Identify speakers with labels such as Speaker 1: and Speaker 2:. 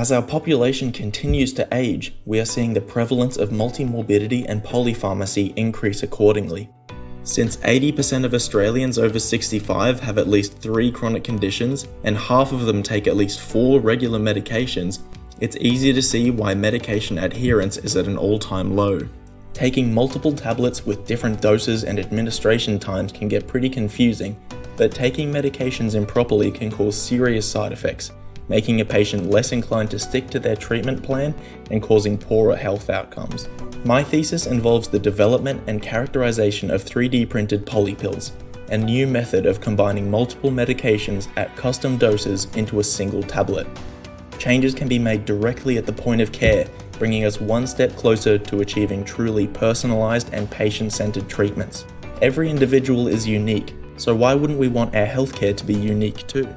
Speaker 1: As our population continues to age, we are seeing the prevalence of multimorbidity and polypharmacy increase accordingly. Since 80% of Australians over 65 have at least three chronic conditions, and half of them take at least four regular medications, it's easy to see why medication adherence is at an all-time low. Taking multiple tablets with different doses and administration times can get pretty confusing, but taking medications improperly can cause serious side effects, making a patient less inclined to stick to their treatment plan and causing poorer health outcomes. My thesis involves the development and characterization of 3D printed polypills, a new method of combining multiple medications at custom doses into a single tablet. Changes can be made directly at the point of care, bringing us one step closer to achieving truly personalized and patient-centered treatments. Every individual is unique, so why wouldn't we want our healthcare to be unique too?